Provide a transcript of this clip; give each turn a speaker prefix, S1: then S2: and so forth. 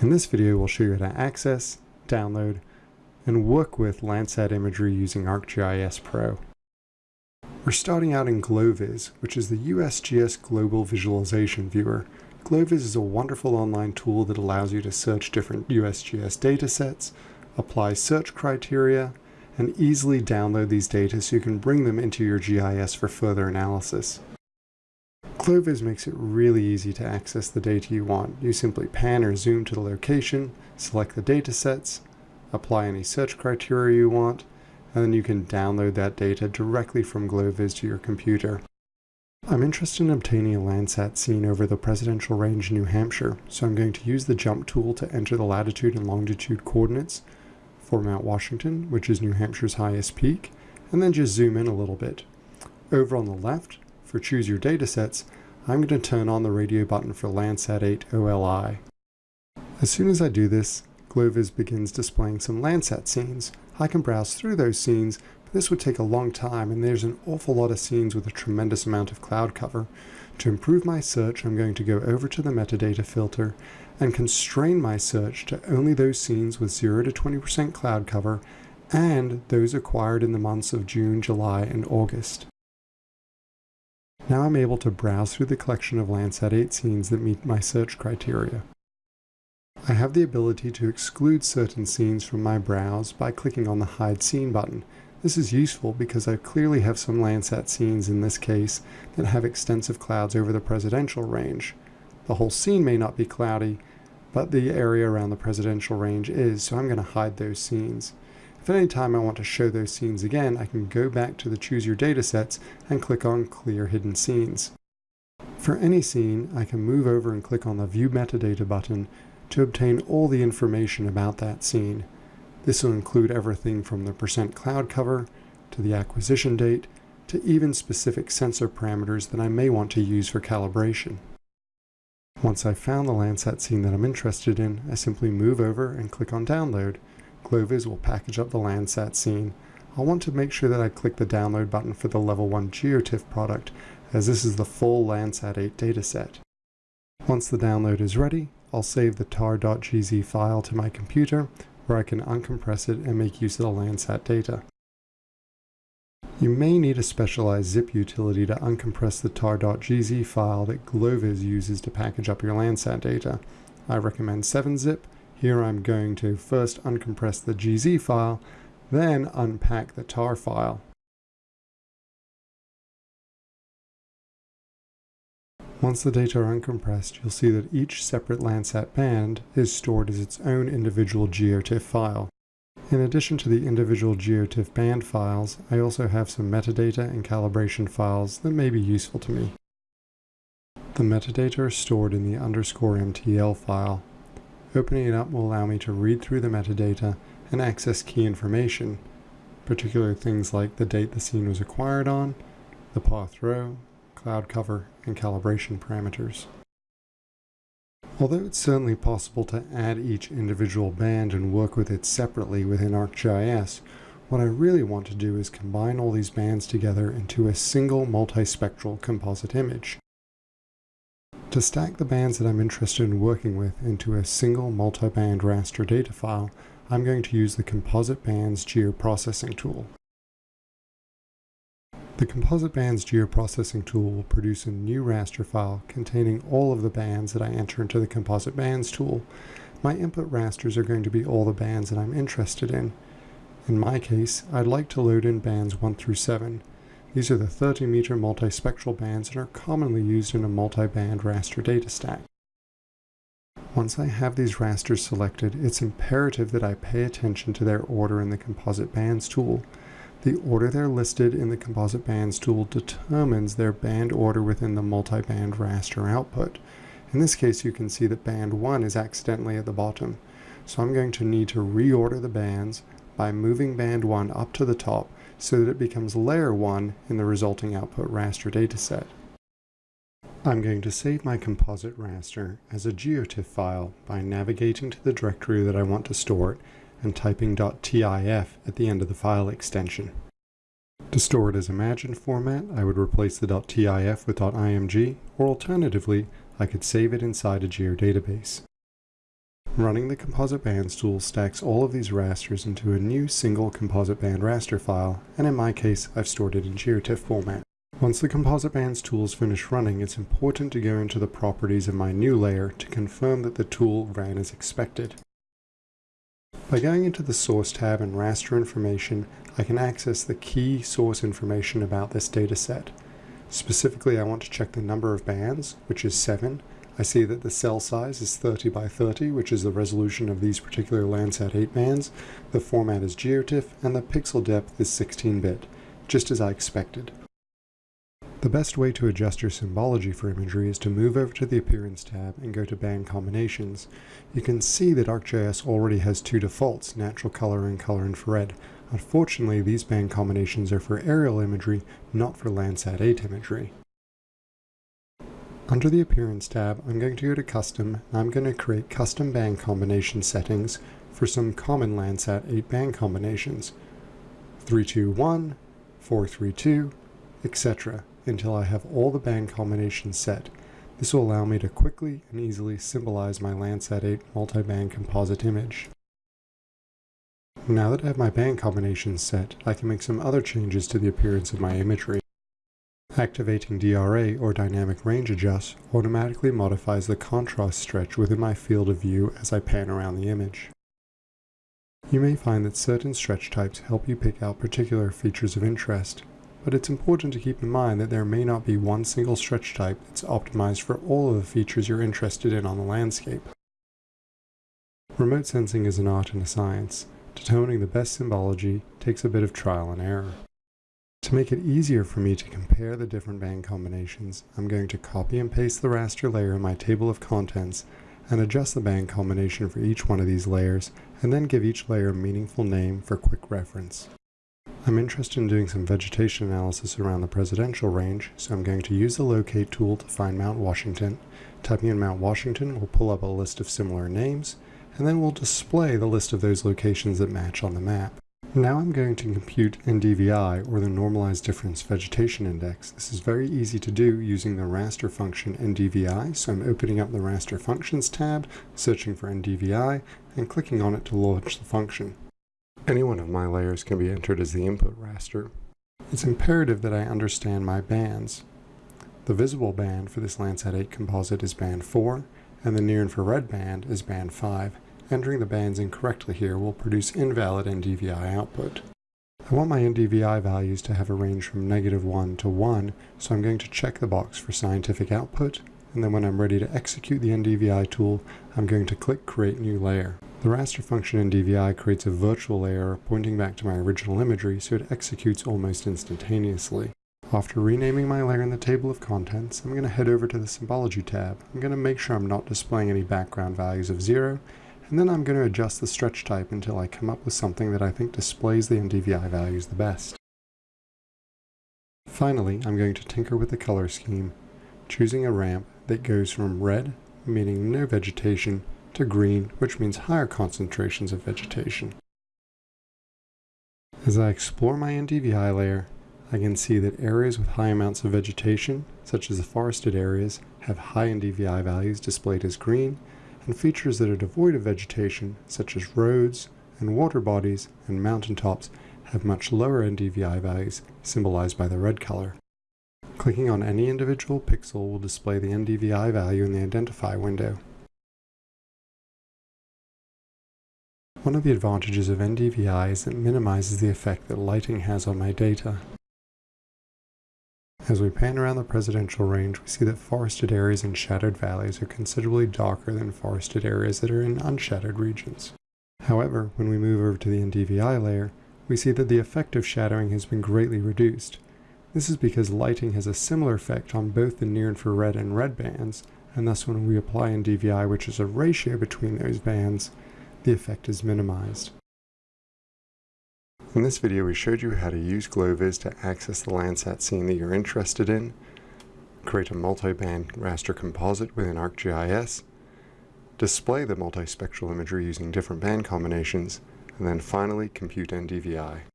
S1: In this video, we'll show you how to access, download, and work with Landsat imagery using ArcGIS Pro. We're starting out in GloVis, which is the USGS Global Visualization Viewer. GloVis is a wonderful online tool that allows you to search different USGS datasets, apply search criteria, and easily download these data so you can bring them into your GIS for further analysis. GloVis makes it really easy to access the data you want. You simply pan or zoom to the location, select the data sets, apply any search criteria you want, and then you can download that data directly from GloVis to your computer. I'm interested in obtaining a Landsat scene over the Presidential Range, New Hampshire, so I'm going to use the jump tool to enter the latitude and longitude coordinates for Mount Washington, which is New Hampshire's highest peak, and then just zoom in a little bit. Over on the left, for choose your datasets, I'm going to turn on the radio button for Landsat 8 OLI. As soon as I do this, GloVis begins displaying some Landsat scenes. I can browse through those scenes, but this would take a long time and there's an awful lot of scenes with a tremendous amount of cloud cover. To improve my search, I'm going to go over to the metadata filter and constrain my search to only those scenes with 0 to 20% cloud cover and those acquired in the months of June, July, and August. Now I'm able to browse through the collection of Landsat 8 scenes that meet my search criteria. I have the ability to exclude certain scenes from my browse by clicking on the Hide Scene button. This is useful because I clearly have some Landsat scenes in this case that have extensive clouds over the presidential range. The whole scene may not be cloudy, but the area around the presidential range is, so I'm going to hide those scenes. If anytime I want to show those scenes again, I can go back to the Choose Your Datasets and click on Clear Hidden Scenes. For any scene, I can move over and click on the View Metadata button to obtain all the information about that scene. This will include everything from the percent cloud cover, to the acquisition date, to even specific sensor parameters that I may want to use for calibration. Once I've found the Landsat scene that I'm interested in, I simply move over and click on Download, GloVis will package up the Landsat scene. I'll want to make sure that I click the download button for the level 1 GeoTIFF product, as this is the full Landsat 8 dataset. Once the download is ready, I'll save the tar.gz file to my computer, where I can uncompress it and make use of the Landsat data. You may need a specialized zip utility to uncompress the tar.gz file that GloVis uses to package up your Landsat data. I recommend 7-zip, here I'm going to first uncompress the GZ file, then unpack the tar file. Once the data are uncompressed, you'll see that each separate Landsat band is stored as its own individual GeoTIFF file. In addition to the individual GeoTIFF band files, I also have some metadata and calibration files that may be useful to me. The metadata are stored in the underscore MTL file, Opening it up will allow me to read through the metadata and access key information, particularly things like the date the scene was acquired on, the path row, cloud cover, and calibration parameters. Although it's certainly possible to add each individual band and work with it separately within ArcGIS, what I really want to do is combine all these bands together into a single multispectral composite image. To stack the bands that I'm interested in working with into a single multi-band raster data file, I'm going to use the Composite Bands Geoprocessing tool. The Composite Bands Geoprocessing tool will produce a new raster file containing all of the bands that I enter into the Composite Bands tool. My input rasters are going to be all the bands that I'm interested in. In my case, I'd like to load in bands 1 through 7, these are the 30 meter multispectral bands and are commonly used in a multi-band raster data stack. Once I have these rasters selected, it's imperative that I pay attention to their order in the Composite Bands tool. The order they're listed in the Composite Bands tool determines their band order within the multi-band raster output. In this case, you can see that band 1 is accidentally at the bottom. So I'm going to need to reorder the bands by moving band 1 up to the top so that it becomes layer 1 in the resulting output raster dataset. I'm going to save my composite raster as a GeoTIFF file by navigating to the directory that I want to store it and typing .tif at the end of the file extension. To store it as Imagine format, I would replace the .tif with .img, or alternatively, I could save it inside a geodatabase. Running the Composite Bands tool stacks all of these rasters into a new single composite band raster file, and in my case, I've stored it in GeoTIFF format. Once the Composite Bands tool is finished running, it's important to go into the properties of my new layer to confirm that the tool ran as expected. By going into the Source tab and Raster Information, I can access the key source information about this dataset. Specifically, I want to check the number of bands, which is 7. I see that the cell size is 30 by 30, which is the resolution of these particular Landsat 8 bands. The format is GeoTIFF, and the pixel depth is 16-bit, just as I expected. The best way to adjust your symbology for imagery is to move over to the Appearance tab and go to Band Combinations. You can see that ArcGIS already has two defaults, Natural Color and Color Infrared. Unfortunately, these band combinations are for aerial imagery, not for Landsat 8 imagery. Under the Appearance tab, I'm going to go to Custom, and I'm going to create custom band combination settings for some common Landsat 8 band combinations. 321, 432, etc until I have all the band combinations set. This will allow me to quickly and easily symbolize my Landsat 8 multi-band composite image. Now that I have my band combinations set, I can make some other changes to the appearance of my imagery. Activating DRA or Dynamic Range Adjust automatically modifies the contrast stretch within my field of view as I pan around the image. You may find that certain stretch types help you pick out particular features of interest, but it's important to keep in mind that there may not be one single stretch type that's optimized for all of the features you're interested in on the landscape. Remote sensing is an art and a science. Determining the best symbology takes a bit of trial and error. To make it easier for me to compare the different band combinations, I'm going to copy and paste the raster layer in my table of contents and adjust the band combination for each one of these layers, and then give each layer a meaningful name for quick reference. I'm interested in doing some vegetation analysis around the presidential range, so I'm going to use the locate tool to find Mount Washington. Typing in Mount Washington will pull up a list of similar names, and then we'll display the list of those locations that match on the map. Now I'm going to compute NDVI, or the Normalized Difference Vegetation Index. This is very easy to do using the raster function NDVI, so I'm opening up the raster functions tab, searching for NDVI, and clicking on it to launch the function. Any one of my layers can be entered as the input raster. It's imperative that I understand my bands. The visible band for this Landsat 8 composite is band 4, and the near-infrared band is band 5. Entering the bands incorrectly here will produce invalid NDVI output. I want my NDVI values to have a range from negative 1 to 1, so I'm going to check the box for scientific output, and then when I'm ready to execute the NDVI tool, I'm going to click Create New Layer. The raster function NDVI creates a virtual layer pointing back to my original imagery so it executes almost instantaneously. After renaming my layer in the table of contents, I'm going to head over to the Symbology tab. I'm going to make sure I'm not displaying any background values of zero, and then I'm going to adjust the stretch type until I come up with something that I think displays the NDVI values the best. Finally, I'm going to tinker with the color scheme, choosing a ramp that goes from red, meaning no vegetation, to green, which means higher concentrations of vegetation. As I explore my NDVI layer, I can see that areas with high amounts of vegetation, such as the forested areas, have high NDVI values displayed as green, and features that are devoid of vegetation, such as roads and water bodies and mountaintops, have much lower NDVI values, symbolized by the red color. Clicking on any individual pixel will display the NDVI value in the Identify window. One of the advantages of NDVI is that it minimizes the effect that lighting has on my data. As we pan around the presidential range, we see that forested areas and shadowed valleys are considerably darker than forested areas that are in unshadowed regions. However, when we move over to the NDVI layer, we see that the effect of shadowing has been greatly reduced. This is because lighting has a similar effect on both the near-infrared and red bands, and thus when we apply NDVI, which is a ratio between those bands, the effect is minimized. In this video we showed you how to use GloVis to access the Landsat scene that you're interested in, create a multi-band raster composite within ArcGIS, display the multispectral imagery using different band combinations, and then finally compute NDVI.